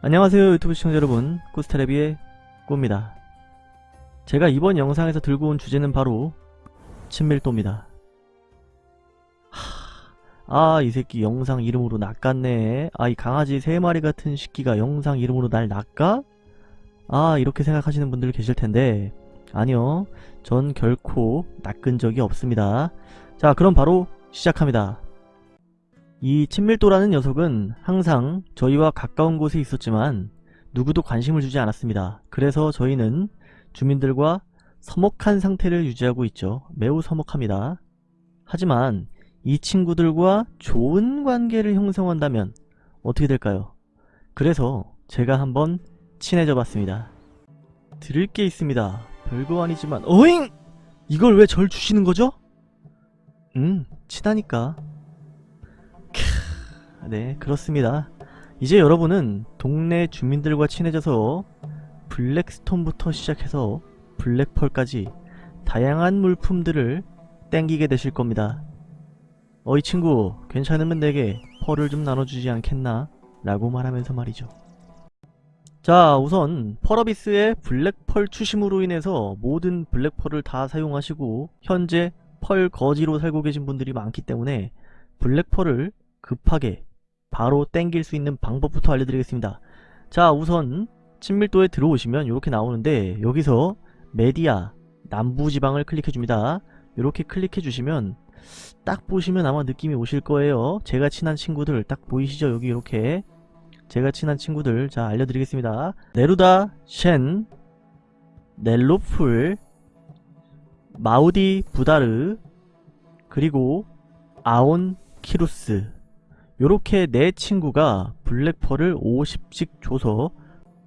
안녕하세요 유튜브 시청자 여러분. 꾸스테레비의 꾸입니다. 제가 이번 영상에서 들고 온 주제는 바로 친밀도입니다. 아 이 새끼 영상 이름으로 낚았네. 아 이 강아지 세 마리 같은 새끼가 영상 이름으로 날 낚아? 아 이렇게 생각하시는 분들 계실텐데. 아니요 전 결코 낚은 적이 없습니다. 자 그럼 바로 시작합니다 이 친밀도라는 녀석은 항상 저희와 가까운 곳에 있었지만 누구도 관심을 주지 않았습니다. 그래서 저희는 주민들과 서먹한 상태를 유지하고 있죠. 매우 서먹합니다. 하지만 이 친구들과 좋은 관계를 형성한다면 어떻게 될까요? 그래서 제가 한번 친해져 봤습니다. 드릴 게 있습니다. 별거 아니지만 어잉! 이걸 왜 절 주시는 거죠? 음, 친하니까. 네 그렇습니다. 이제 여러분은 동네 주민들과 친해져서 블랙스톤부터 시작해서 블랙펄까지 다양한 물품들을 땡기게 되실 겁니다. 어이 친구 괜찮으면 내게 펄을 좀 나눠주지 않겠나? 라고 말하면서 말이죠. 자 우선 펄어비스의 블랙펄 추심으로 인해서 모든 블랙펄을 다 사용하시고 현재 펄 거지로 살고 계신 분들이 많기 때문에 블랙펄을 급하게 바로 땡길 수 있는 방법부터 알려드리겠습니다. 자 우선 친밀도에 들어오시면 이렇게 나오는데 여기서 메디아 남부지방을 클릭해줍니다. 이렇게 클릭해주시면 딱 보시면 아마 느낌이 오실 거예요. 제가 친한 친구들 딱 보이시죠? 여기 이렇게 제가 친한 친구들 자 알려드리겠습니다. 네루다 셴 넬로풀 마우디 부다르 그리고 아온 키루스 요렇게 내 친구가 블랙펄을 50씩 줘서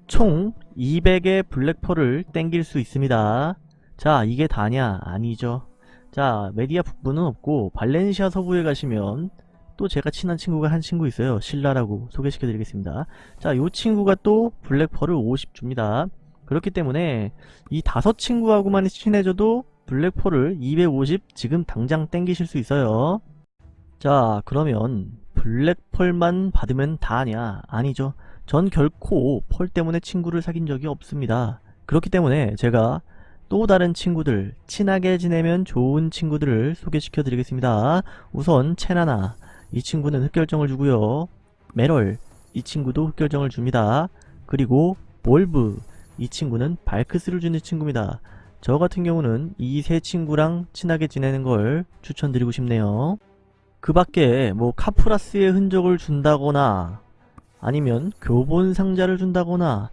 총 200의 블랙펄을 땡길 수 있습니다. 자 이게 다냐? 아니죠. 자 메디아 북부는 없고 발렌시아 서부에 가시면 또 제가 친한 친구가 한 친구 있어요. 신라라고 소개시켜 드리겠습니다. 자요 친구가 또 블랙펄을 50 줍니다. 그렇기 때문에 이 다섯 친구하고만 친해져도 블랙펄을 250 지금 당장 땡기실 수 있어요. 자 그러면 블랙펄만 받으면 다냐? 아니죠. 전 결코 펄 때문에 친구를 사귄 적이 없습니다. 그렇기 때문에 제가 또 다른 친구들, 친하게 지내면 좋은 친구들을 소개시켜 드리겠습니다. 우선 체나나, 이 친구는 흑결정을 주고요. 메럴, 이 친구도 흑결정을 줍니다. 그리고 볼브, 이 친구는 발크스를 주는 친구입니다. 저 같은 경우는 이 세 친구랑 친하게 지내는 걸 추천드리고 싶네요. 그 밖에 뭐 카프라스의 흔적을 준다거나 아니면 교본 상자를 준다거나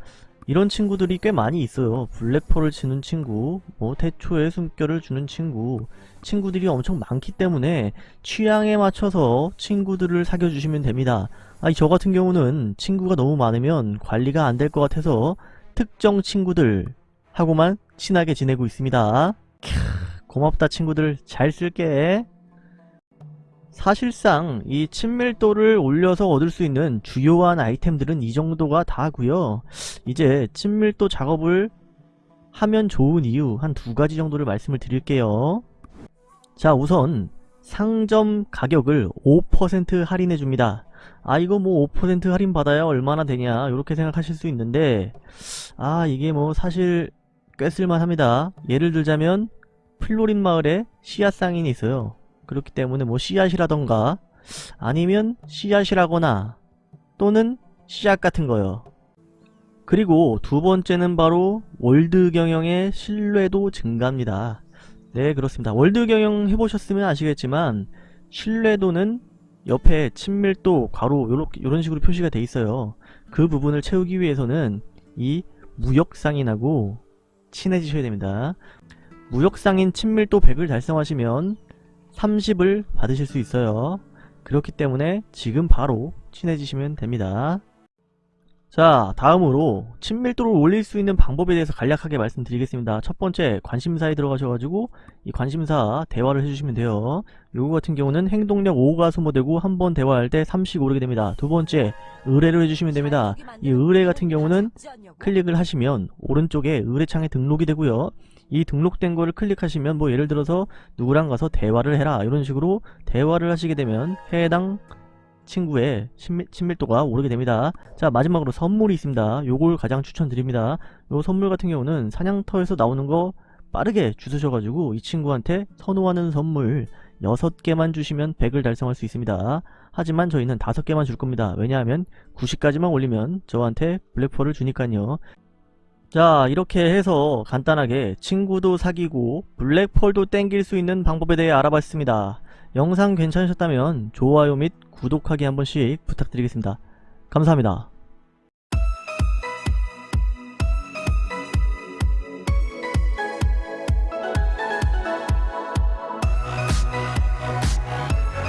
이런 친구들이 꽤 많이 있어요. 블랙펄을 치는 친구, 뭐 태초의 숨결을 주는 친구 친구들이 엄청 많기 때문에 취향에 맞춰서 친구들을 사귀어주시면 됩니다. 아니 저 같은 경우는 친구가 너무 많으면 관리가 안 될 것 같아서 특정 친구들 하고만 친하게 지내고 있습니다. 캬, 고맙다 친구들 잘 쓸게. 사실상 이 친밀도를 올려서 얻을 수 있는 주요한 아이템들은 이 정도가 다고요. 이제 친밀도 작업을 하면 좋은 이유 한 두 가지 정도를 말씀을 드릴게요. 자 우선 상점 가격을 5% 할인해 줍니다. 아 이거 뭐 5% 할인 받아야 얼마나 되냐 이렇게 생각하실 수 있는데 아 이게 뭐 사실 꽤 쓸만합니다. 예를 들자면 플로린 마을에 씨앗 상인이 있어요 그렇기 때문에 뭐 씨앗이라던가 아니면 씨앗이라거나 또는 씨앗 같은 거요. 그리고 두 번째는 바로 world 경영의 신뢰도 증가입니다. 네 그렇습니다. world 경영 해보셨으면 아시겠지만 신뢰도는 옆에 친밀도 괄호 요런 식으로 표시가 돼 있어요. 그 부분을 채우기 위해서는 이 무역상인하고 친해지셔야 됩니다. 무역상인 친밀도 100을 달성하시면 30을 받으실 수 있어요. 그렇기 때문에 지금 바로 친해지시면 됩니다. 자 다음으로 친밀도를 올릴 수 있는 방법에 대해서 간략하게 말씀드리겠습니다. 첫 번째 관심사에 들어가셔가지고 이 관심사 대화를 해주시면 돼요. 요거 같은 경우는 행동력 5가 소모되고 한 번 대화할 때 3씩 오르게 됩니다. 두 번째 의뢰를 해주시면 됩니다. 이 의뢰 같은 경우는 클릭을 하시면 오른쪽에 의뢰창에 등록이 되고요. 이 등록된 거를 클릭하시면 뭐 예를 들어서 누구랑 가서 대화를 해라 이런 식으로 대화를 하시게 되면 해당 친구의 친밀, 친밀도가 오르게 됩니다. 자 마지막으로 선물이 있습니다. 요걸 가장 추천드립니다. 요 선물 같은 경우는 사냥터에서 나오는 거 빠르게 주셔가지고 이 친구한테 선호하는 선물 6개만 주시면 100을 달성할 수 있습니다. 하지만 저희는 5개만 줄 겁니다. 왜냐하면 90까지만 올리면 저한테 블랙펄을 주니까요. 자 이렇게 해서 간단하게 친구도 사귀고 블랙펄도 땡길 수 있는 방법에 대해 알아봤습니다. 영상 괜찮으셨다면 좋아요 및 구독하기 한 번씩 부탁드리겠습니다. 감사합니다.